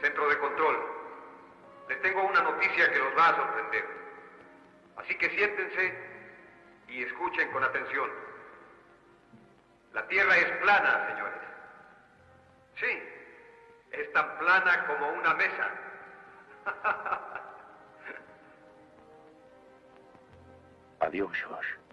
Centro de control. Les tengo una noticia que los va a sorprender. Así que siéntense y escuchen con atención. La Tierra es plana, señores. Sí, es tan plana como una mesa. Adiós, Josh.